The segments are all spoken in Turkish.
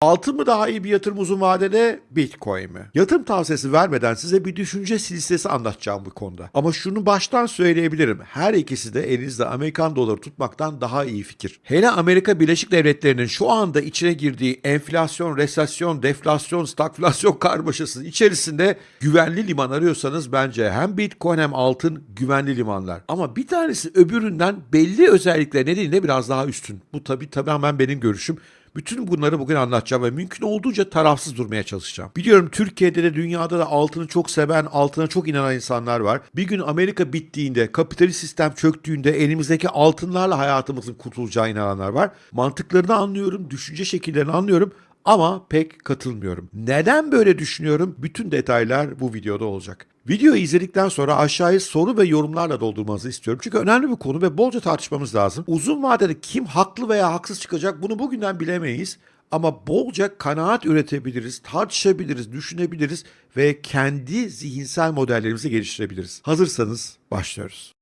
Altın mı daha iyi bir yatırım uzun vadede, Bitcoin mi? Yatırım tavsiyesi vermeden size bir düşünce listesi anlatacağım bu konuda. Ama şunu baştan söyleyebilirim. Her ikisi de elinizde Amerikan doları tutmaktan daha iyi fikir. Hele Amerika Birleşik Devletleri'nin şu anda içine girdiği enflasyon, resesyon, deflasyon, stagflasyon karmaşası içerisinde güvenli liman arıyorsanız bence hem Bitcoin hem altın güvenli limanlar. Ama bir tanesi öbüründen belli özellikler nedeniyle biraz daha üstün. Bu tabii tamamen benim görüşüm. Bütün bunları bugün anlatacağım ve mümkün olduğunca tarafsız durmaya çalışacağım. Biliyorum Türkiye'de de dünyada da altını çok seven, altına çok inanan insanlar var. Bir gün Amerika bittiğinde, kapitalist sistem çöktüğünde elimizdeki altınlarla hayatımızın kurtulacağı inananlar var. Mantıklarını anlıyorum, düşünce şekillerini anlıyorum ama pek katılmıyorum. Neden böyle düşünüyorum? Bütün detaylar bu videoda olacak. Videoyu izledikten sonra aşağıya soru ve yorumlarla doldurmanızı istiyorum. Çünkü önemli bir konu ve bolca tartışmamız lazım. Uzun vadede kim haklı veya haksız çıkacak bunu bugünden bilemeyiz. Ama bolca kanaat üretebiliriz, tartışabiliriz, düşünebiliriz ve kendi zihinsel modellerimizi geliştirebiliriz. Hazırsanız başlıyoruz.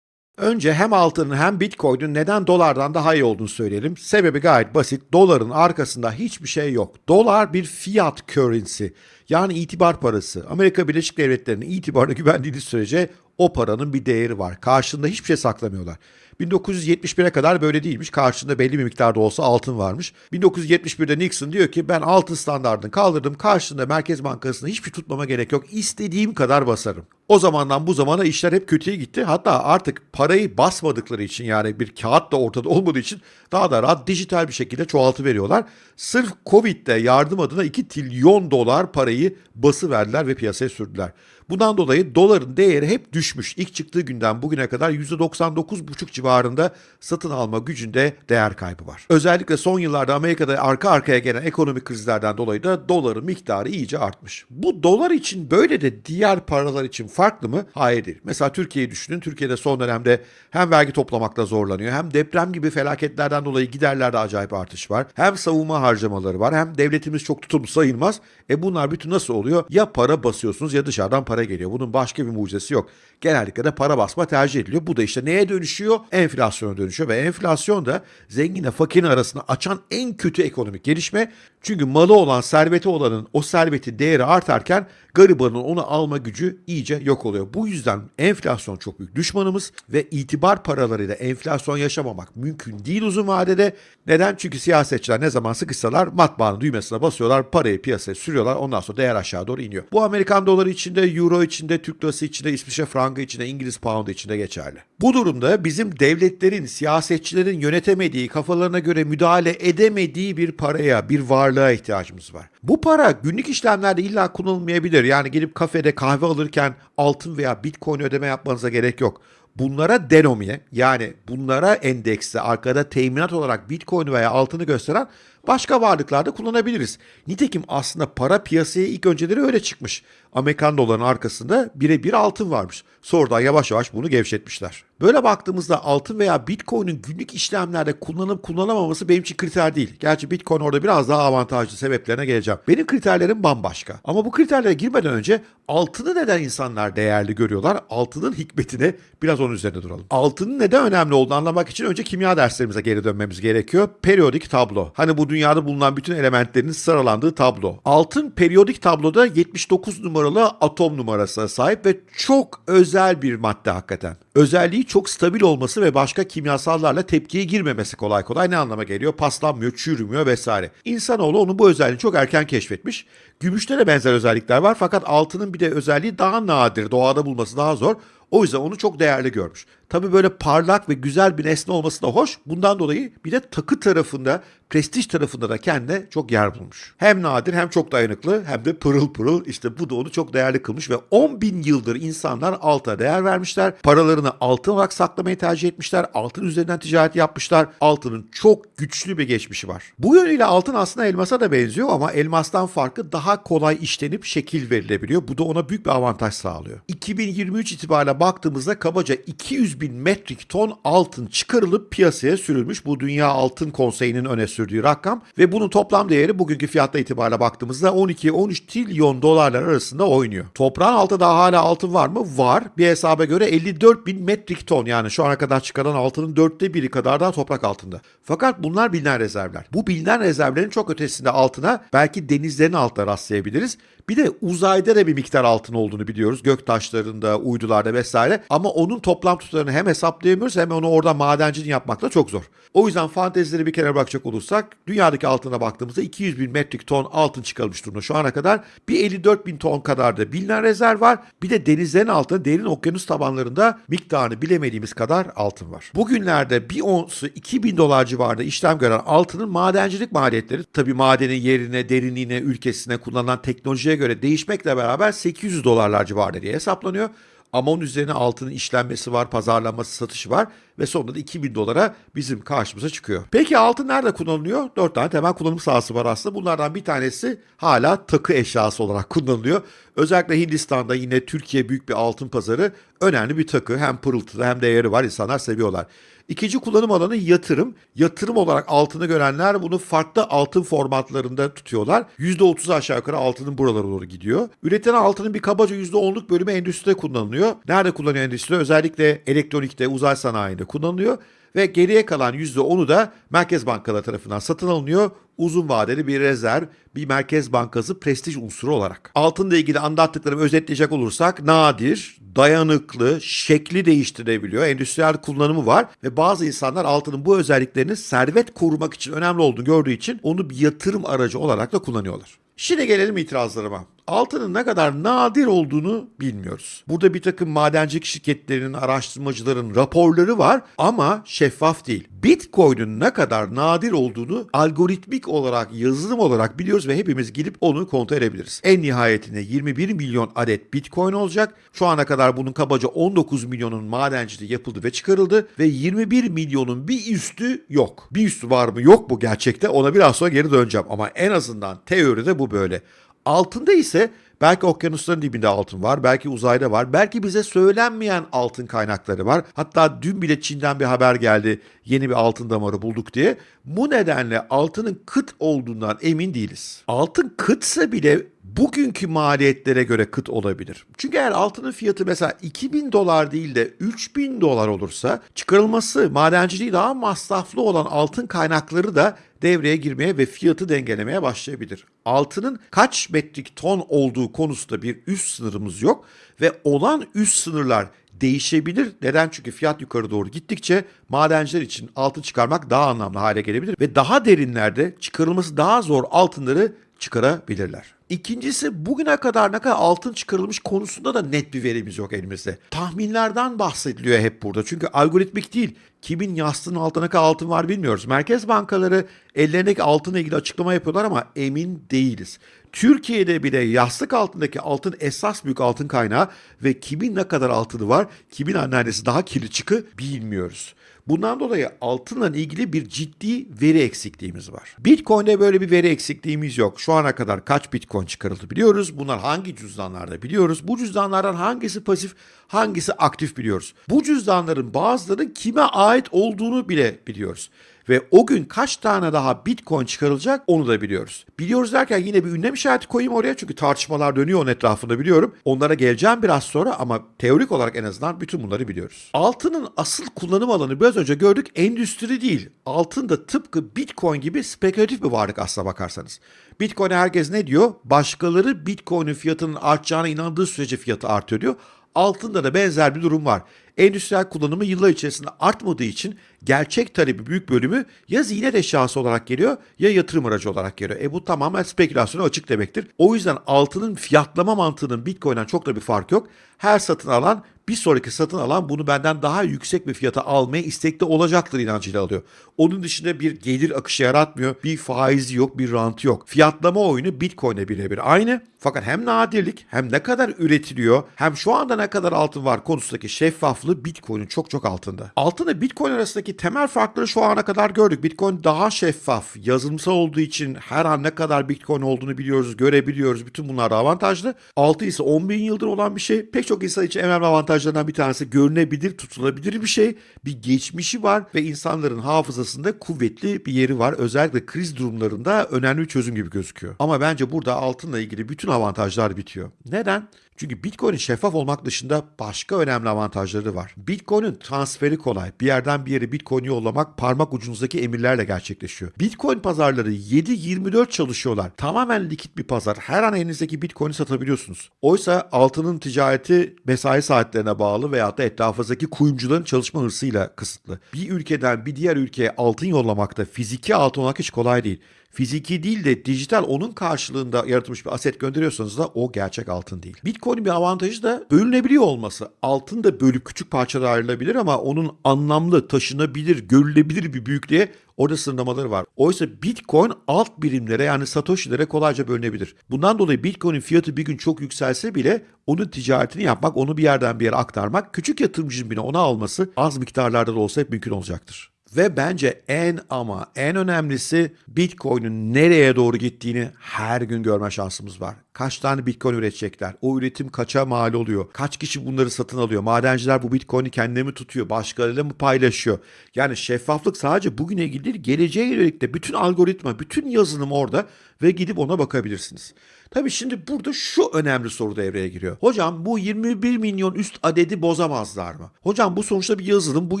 Önce hem altının hem Bitcoin'in neden dolardan daha iyi olduğunu söyleyelim. Sebebi gayet basit. Doların arkasında hiçbir şey yok. Dolar bir fiat currency. Yani itibar parası. Amerika Birleşik Devletleri'nin itibarına güvendiğiniz sürece o paranın bir değeri var. Karşında hiçbir şey saklamıyorlar. 1971'e kadar böyle değilmiş. Karşında belli bir miktarda olsa altın varmış. 1971'de Nixon diyor ki ben altın standartını kaldırdım. Karşında Merkez Bankası'nda hiçbir tutmama gerek yok. İstediğim kadar basarım. O zamandan bu zamana işler hep kötüye gitti. Hatta artık parayı basmadıkları için yani bir kağıt da ortada olmadığı için daha da rahat dijital bir şekilde çoğaltı veriyorlar. Sırf Covid'de yardım adına 2 trilyon dolar parayı bası verdiler ve piyasaya sürdüler. Bundan dolayı doların değeri hep düşmüş. İlk çıktığı günden bugüne kadar %99,5 civarında satın alma gücünde değer kaybı var. Özellikle son yıllarda Amerika'da arka arkaya gelen ekonomik krizlerden dolayı da doların miktarı iyice artmış. Bu dolar için böyle de diğer paralar için farklı mı? Hayır değil. Mesela Türkiye'yi düşünün. Türkiye'de son dönemde hem vergi toplamakta zorlanıyor hem deprem gibi felaketlerden dolayı giderlerde acayip artış var. Hem savunma harcamaları var hem devletimiz çok tutumlu sayılmaz. E bunlar bütün nasıl oluyor? Ya para basıyorsunuz ya dışarıdan para geliyor. Bunun başka bir mucizesi yok. Genellikle de para basma tercih ediliyor. Bu da işte neye dönüşüyor? Enflasyona dönüşüyor ve enflasyon da zenginle fakirin arasını açan en kötü ekonomik gelişme. Çünkü malı olan, serveti olanın o serveti değeri artarken garibanın onu alma gücü iyice yok oluyor. Bu yüzden enflasyon çok büyük düşmanımız ve itibar paralarıyla enflasyon yaşamamak mümkün değil uzun vadede. Neden? Çünkü siyasetçiler ne zaman sıkışsalar matbaanın düğmesine basıyorlar, parayı piyasaya sürüyorlar. Ondan sonra değer aşağı doğru iniyor. Bu Amerikan doları içinde, euro içinde, Türk lirası içinde, İsviçre frangı içinde, İngiliz poundu içinde geçerli. Bu durumda bizim devletlerin, siyasetçilerin yönetemediği, kafalarına göre müdahale edemediği bir paraya, bir varlığa ihtiyacımız var. Bu para günlük işlemlerde illa kullanılmayabilir. Yani gidip kafede kahve alırken altın veya bitcoin ödeme yapmanıza gerek yok. Bunlara denomiye yani bunlara endekste arkada teminat olarak bitcoin veya altını gösteren başka varlıklarda kullanabiliriz. Nitekim aslında para piyasaya ilk önceleri öyle çıkmış. Amerikan dolarının arkasında birebir altın varmış. Sonradan yavaş yavaş bunu gevşetmişler. Böyle baktığımızda altın veya bitcoin'in günlük işlemlerde kullanıp kullanamaması benim için kriter değil. Gerçi bitcoin orada biraz daha avantajlı sebeplerine geleceğim. Benim kriterlerim bambaşka. Ama bu kriterlere girmeden önce altını neden insanlar değerli görüyorlar? Altının hikmetine biraz onun üzerinde duralım. Altının neden önemli olduğunu anlamak için önce kimya derslerimize geri dönmemiz gerekiyor. Periyodik tablo. Hani bu dünyada bulunan bütün elementlerin sıralandığı tablo. Altın periyodik tabloda 79 numaralı atom numarasına sahip ve çok özel bir madde hakikaten. Özelliği çok stabil olması ve başka kimyasallarla tepkiye girmemesi kolay kolay ne anlama geliyor? Paslanmıyor, çürümüyor vesaire. İnsanoğlu onun bu özelliğini çok erken keşfetmiş. Gümüşte de benzer özellikler var fakat altının bir de özelliği daha nadir, doğada bulması daha zor. O yüzden onu çok değerli görmüş. Tabii böyle parlak ve güzel bir nesne olması da hoş. Bundan dolayı bir de takı tarafında, prestij tarafında da kendine çok yer bulmuş. Hem nadir hem çok dayanıklı hem de pırıl pırıl. İşte bu da onu çok değerli kılmış ve 10 bin yıldır insanlar alta değer vermişler. Paralarını altın olarak saklamayı tercih etmişler. Altın üzerinden ticaret yapmışlar. Altının çok güçlü bir geçmişi var. Bu yönüyle altın aslında elmasa da benziyor ama elmastan farkı daha kolay işlenip şekil verilebiliyor. Bu da ona büyük bir avantaj sağlıyor. 2023 itibariyle baktığımızda kabaca 200 bin bin metrik ton altın çıkarılıp piyasaya sürülmüş. Bu Dünya Altın Konseyi'nin öne sürdüğü rakam ve bunun toplam değeri bugünkü fiyatla itibariyle baktığımızda 12-13 trilyon dolarlar arasında oynuyor. Toprağın altında daha hala altın var mı? Var. Bir hesaba göre 54 bin metrik ton yani şu ana kadar çıkaran altının dörtte biri kadar daha toprak altında. Fakat bunlar bilinen rezervler. Bu bilinen rezervlerin çok ötesinde altına belki denizlerin altına rastlayabiliriz. Bir de uzayda da bir miktar altın olduğunu biliyoruz. Gök taşlarında, uydularda vesaire. Ama onun toplam tutarını hem hesaplayamıyoruz hem onu orada madencini yapmak da çok zor. O yüzden fantezileri bir kenara bırakacak olursak dünyadaki altına baktığımızda 200 bin metrik ton altın çıkarılmış durumda şu ana kadar. Bir 54 bin ton kadar da bilinen rezerv var. Bir de denizlerin altında derin okyanus tabanlarında miktarını bilemediğimiz kadar altın var. Bugünlerde bir onsu 2000 dolar civarında işlem gören altının madencilik maliyetleri tabi madenin yerine, derinliğine, ülkesine kullanılan teknolojiye göre değişmekle beraber 800 dolarlar civarında diye hesaplanıyor. Ama onun üzerine altının işlenmesi var, pazarlanması, satışı var ve sonunda da 2000 dolara bizim karşımıza çıkıyor. Peki altın nerede kullanılıyor? 4 tane temel kullanım sahası var aslında. Bunlardan bir tanesi hala takı eşyası olarak kullanılıyor. Özellikle Hindistan'da yine Türkiye büyük bir altın pazarı önemli bir takı. Hem pırıltılı hem değeri var. İnsanlar seviyorlar. İkinci kullanım alanı yatırım. Yatırım olarak altını görenler bunu farklı altın formatlarında tutuyorlar. %30'u aşağı yukarı altının buralara doğru gidiyor. Üretilen altının bir kabaca %10'luk bölümü endüstride kullanılıyor. Nerede kullanıyor endüstri? Özellikle elektronikte, uzay sanayinde kullanılıyor. Ve geriye kalan %10'u da merkez bankaları tarafından satın alınıyor. Uzun vadeli bir rezerv, bir merkez bankası prestij unsuru olarak. Altınla ilgili anlattıklarımı özetleyecek olursak nadir, dayanıklı, şekli değiştirebiliyor, endüstriyel kullanımı var ve bazı insanlar altının bu özelliklerini servet korumak için önemli olduğunu gördüğü için onu bir yatırım aracı olarak da kullanıyorlar. Şimdi gelelim itirazlarıma. Altının ne kadar nadir olduğunu bilmiyoruz. Burada bir takım madencilik şirketlerinin, araştırmacıların raporları var ama şeffaf değil. Bitcoin'in ne kadar nadir olduğunu algoritmik olarak, yazılım olarak biliyoruz ve hepimiz gidip onu kontrol edebiliriz. En nihayetinde 21 milyon adet Bitcoin olacak. Şu ana kadar bunun kabaca 19 milyonun madenciliği yapıldı ve çıkarıldı ve 21 milyonun bir üstü yok. Bir üstü var mı yok mu gerçekte ona biraz sonra geri döneceğim ama en azından teoride bu böyle. Altında ise belki okyanusların dibinde altın var, belki uzayda var, belki bize söylenmeyen altın kaynakları var. Hatta dün bile Çin'den bir haber geldi yeni bir altın damarı bulduk diye. Bu nedenle altının kıt olduğundan emin değiliz. Altın kıtsa bile bugünkü maliyetlere göre kıt olabilir. Çünkü eğer altının fiyatı mesela 2000 dolar değil de 3000 dolar olursa çıkarılması, madenciliği daha masraflı olan altın kaynakları da devreye girmeye ve fiyatı dengelemeye başlayabilir. Altının kaç metrik ton olduğu konusunda bir üst sınırımız yok ve olan üst sınırlar değişebilir. Neden? Çünkü fiyat yukarı doğru gittikçe madenciler için altın çıkarmak daha anlamlı hale gelebilir ve daha derinlerde çıkarılması daha zor altınları çıkarabilirler. İkincisi bugüne kadar ne kadar altın çıkarılmış konusunda da net bir verimiz yok elimizde. Tahminlerden bahsediliyor hep burada. Çünkü algoritmik değil. Kimin yastığının altına kadar altın var bilmiyoruz. Merkez bankaları ellerindeki altınla ilgili açıklama yapıyorlar ama emin değiliz. Türkiye'de bile yastık altındaki altın esas büyük altın kaynağı ve kimin ne kadar altını var, kimin annesi daha kirli çıkı bilmiyoruz. Bundan dolayı altınla ilgili bir ciddi veri eksikliğimiz var. Bitcoin'de böyle bir veri eksikliğimiz yok. Şu ana kadar kaç Bitcoin çıkarıldı biliyoruz. Bunlar hangi cüzdanlarda biliyoruz. Bu cüzdanlardan hangisi pasif, hangisi aktif biliyoruz. Bu cüzdanların bazılarının kime ait olduğunu bile biliyoruz. Ve o gün kaç tane daha Bitcoin çıkarılacak onu da biliyoruz. Biliyoruz derken yine bir ünlem işareti koyayım oraya çünkü tartışmalar dönüyor onun etrafında biliyorum. Onlara geleceğim biraz sonra ama teorik olarak en azından bütün bunları biliyoruz. Altının asıl kullanım alanı biraz önce gördük endüstri değil. Altın da tıpkı Bitcoin gibi spekülatif bir varlık aslına bakarsanız. Bitcoin'e herkes ne diyor? Başkaları Bitcoin'in fiyatının artacağına inandığı sürece fiyatı artıyor diyor. Altında da benzer bir durum var. Endüstriyel kullanımı yıllar içerisinde artmadığı için gerçek talebi büyük bölümü ya ziynet eşyası olarak geliyor ya yatırım aracı olarak geliyor. E bu tamamen spekülasyona açık demektir. O yüzden altının fiyatlama mantığının Bitcoin'den çok da bir fark yok. Her satın alan bir sonraki satın alan bunu benden daha yüksek bir fiyata almaya istekli olacaktır inancıyla alıyor. Onun dışında bir gelir akışı yaratmıyor. Bir faizi yok, bir rantı yok. Fiyatlama oyunu Bitcoin'e birebir aynı. Fakat hem nadirlik hem ne kadar üretiliyor hem şu anda ne kadar altın var konusundaki şeffaflık şeffaflığı Bitcoin'in çok çok altında. Altında Bitcoin arasındaki temel farkları şu ana kadar gördük. Bitcoin daha şeffaf, yazılımsal olduğu için her an ne kadar Bitcoin olduğunu biliyoruz, görebiliyoruz. Bütün bunlar da avantajlı. Altı ise 10 bin yıldır olan bir şey. Pek çok insan için en önemli avantajlarından bir tanesi görünebilir, tutulabilir bir şey. Bir geçmişi var ve insanların hafızasında kuvvetli bir yeri var. Özellikle kriz durumlarında önemli bir çözüm gibi gözüküyor. Ama bence burada altınla ilgili bütün avantajlar bitiyor. Neden? Çünkü Bitcoin'in şeffaf olmak dışında başka önemli avantajları var. Bitcoin'in transferi kolay. Bir yerden bir yere Bitcoin yollamak parmak ucunuzdaki emirlerle gerçekleşiyor. Bitcoin pazarları 7-24 çalışıyorlar. Tamamen likit bir pazar. Her an elinizdeki Bitcoin'i satabiliyorsunuz. Oysa altının ticareti mesai saatlerine bağlı veyahut da etrafınızdaki kuyumcuların çalışma hırsıyla kısıtlı. Bir ülkeden bir diğer ülkeye altın yollamakta fiziki altın olmak hiç kolay değil fiziki değil de dijital onun karşılığında yaratılmış bir aset gönderiyorsanız da o gerçek altın değil. Bitcoin'in bir avantajı da bölünebiliyor olması. Altın da bölüp küçük parçalara ayrılabilir ama onun anlamlı, taşınabilir, görülebilir bir büyüklüğe Orada sınırlamaları var. Oysa Bitcoin alt birimlere yani Satoshi'lere kolayca bölünebilir. Bundan dolayı Bitcoin'in fiyatı bir gün çok yükselse bile onun ticaretini yapmak, onu bir yerden bir yere aktarmak, küçük yatırımcının bile onu alması az miktarlarda da olsa hep mümkün olacaktır. Ve bence en ama en önemlisi Bitcoin'in nereye doğru gittiğini her gün görme şansımız var. Kaç tane Bitcoin üretecekler? O üretim kaça mal oluyor? Kaç kişi bunları satın alıyor? Madenciler bu Bitcoin'i kendine mi tutuyor? Başkalarıyla mı paylaşıyor? Yani şeffaflık sadece bugüne ilgili geleceğe yönelik de bütün algoritma, bütün yazılım orada ve gidip ona bakabilirsiniz. Tabii şimdi burada şu önemli soru devreye giriyor. Hocam bu 21 milyon üst adedi bozamazlar mı? Hocam bu sonuçta bir yazılım, bu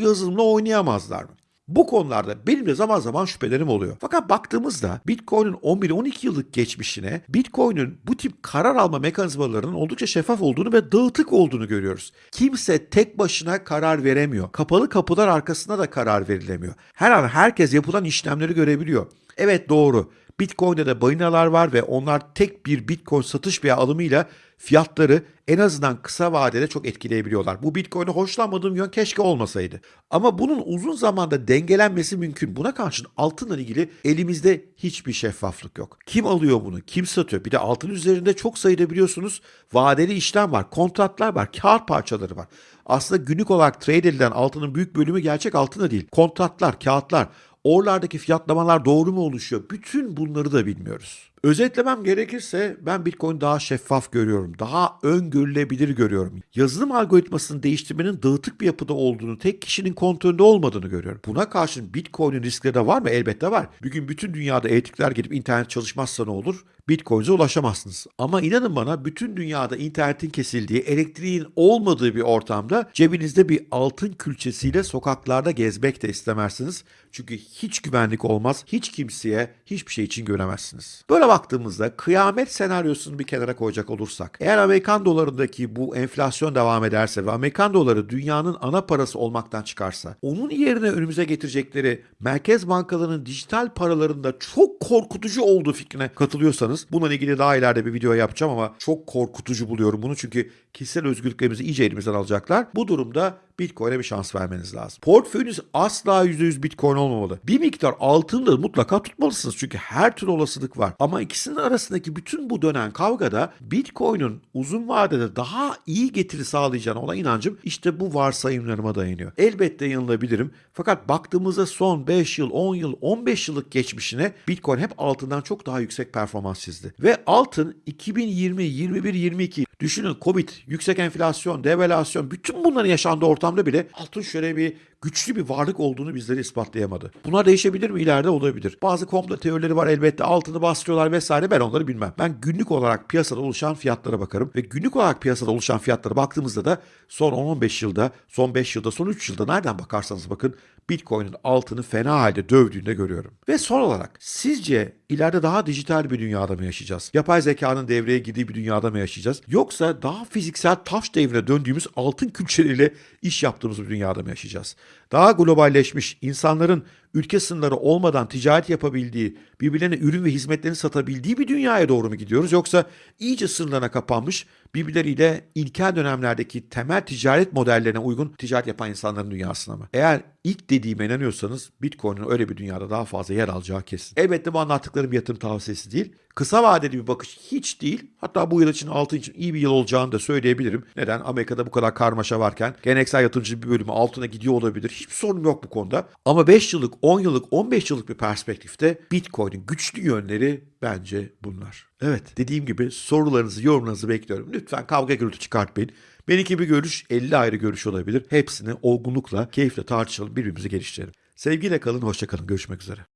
yazılımla oynayamazlar mı? Bu konularda benim de zaman zaman şüphelerim oluyor. Fakat baktığımızda Bitcoin'in 11-12 yıllık geçmişine Bitcoin'in bu tip karar alma mekanizmalarının oldukça şeffaf olduğunu ve dağıtık olduğunu görüyoruz. Kimse tek başına karar veremiyor. Kapalı kapılar arkasında da karar verilemiyor. Her an herkes yapılan işlemleri görebiliyor. Evet doğru. Bitcoin'de de balinalar var ve onlar tek bir Bitcoin satış veya alımıyla fiyatları en azından kısa vadede çok etkileyebiliyorlar. Bu Bitcoin'e hoşlanmadığım yön keşke olmasaydı. Ama bunun uzun zamanda dengelenmesi mümkün. Buna karşın altınla ilgili elimizde hiçbir şeffaflık yok. Kim alıyor bunu? Kim satıyor? Bir de altın üzerinde çok sayıda biliyorsunuz vadeli işlem var, kontratlar var, kar parçaları var. Aslında günlük olarak trade edilen altının büyük bölümü gerçek altında değil. Kontratlar, kağıtlar, Oralardaki fiyatlamalar doğru mu oluşuyor? Bütün bunları da bilmiyoruz. Özetlemem gerekirse ben Bitcoin daha şeffaf görüyorum. Daha öngörülebilir görüyorum. Yazılım algoritmasını değiştirmenin dağıtık bir yapıda olduğunu, tek kişinin kontrolünde olmadığını görüyorum. Buna karşın Bitcoin'in riskleri de var mı? Elbette var. Bugün bütün dünyada elektrikler gelip internet çalışmazsa ne olur? Bitcoin'e ulaşamazsınız. Ama inanın bana bütün dünyada internetin kesildiği, elektriğin olmadığı bir ortamda cebinizde bir altın külçesiyle sokaklarda gezmek de istemezsiniz. Çünkü hiç güvenlik olmaz, hiç kimseye hiçbir şey için göremezsiniz. Böyle baktığımızda kıyamet senaryosunu bir kenara koyacak olursak, eğer Amerikan dolarındaki bu enflasyon devam ederse ve Amerikan doları dünyanın ana parası olmaktan çıkarsa, onun yerine önümüze getirecekleri merkez bankalarının dijital paralarında çok korkutucu olduğu fikrine katılıyorsanız, bununla ilgili daha ileride bir video yapacağım ama çok korkutucu buluyorum bunu çünkü kişisel özgürlüklerimizi iyice elimizden alacaklar. Bu durumda Bitcoin'e bir şans vermeniz lazım. Portföyünüz asla %100 Bitcoin olmamalı. Bir miktar altını da mutlaka tutmalısınız çünkü her türlü olasılık var. Ama ikisinin arasındaki bütün bu dönen kavgada Bitcoin'in uzun vadede daha iyi getiri sağlayacağına olan inancım işte bu varsayımlarıma dayanıyor. Elbette yanılabilirim fakat baktığımızda son 5 yıl, 10 yıl, 15 yıllık geçmişine Bitcoin hep altından çok daha yüksek performans çizdi. Ve altın 2020, 21, 22 düşünün Covid, yüksek enflasyon, devalüasyon bütün bunların yaşandığı ortamda bile altın şöyle bir güçlü bir varlık olduğunu bizlere ispatlayamadı. Bunlar değişebilir mi? ileride olabilir. Bazı komplo teorileri var elbette altını bastırıyorlar vesaire ben onları bilmem. Ben günlük olarak piyasada oluşan fiyatlara bakarım ve günlük olarak piyasada oluşan fiyatlara baktığımızda da son 10-15 yılda, son 5 yılda, son 3 yılda nereden bakarsanız bakın Bitcoin'in altını fena halde dövdüğünde görüyorum. Ve son olarak sizce ileride daha dijital bir dünyada mı yaşayacağız? Yapay zekanın devreye girdiği bir dünyada mı yaşayacağız? Yoksa daha fiziksel taş devrine döndüğümüz altın külçeleriyle iş yaptığımız bir dünyada mı yaşayacağız? Daha globalleşmiş, insanların ülke sınırları olmadan ticaret yapabildiği, birbirlerine ürün ve hizmetlerini satabildiği bir dünyaya doğru mu gidiyoruz? Yoksa iyice sınırlarına kapanmış, birbirleriyle ilkel dönemlerdeki temel ticaret modellerine uygun ticaret yapan insanların dünyasına mı? Eğer ilk dediğime inanıyorsanız Bitcoin'in öyle bir dünyada daha fazla yer alacağı kesin. Elbette bu anlattıklarım yatırım tavsiyesi değil. Kısa vadeli bir bakış hiç değil. Hatta bu yıl için altın için iyi bir yıl olacağını da söyleyebilirim. Neden? Amerika'da bu kadar karmaşa varken geleneksel yatırımcı bir bölümü altına gidiyor olabilir. Hiçbir sorun yok bu konuda. Ama 5 yıllık, 10 yıllık, 15 yıllık bir perspektifte Bitcoin'in güçlü yönleri bence bunlar. Evet dediğim gibi sorularınızı, yorumlarınızı bekliyorum. Lütfen kavga gürültü çıkartmayın. Benimki bir görüş 50 ayrı görüş olabilir. Hepsini olgunlukla, keyifle tartışalım, birbirimizi geliştirelim. Sevgiyle kalın, hoşça kalın. Görüşmek üzere.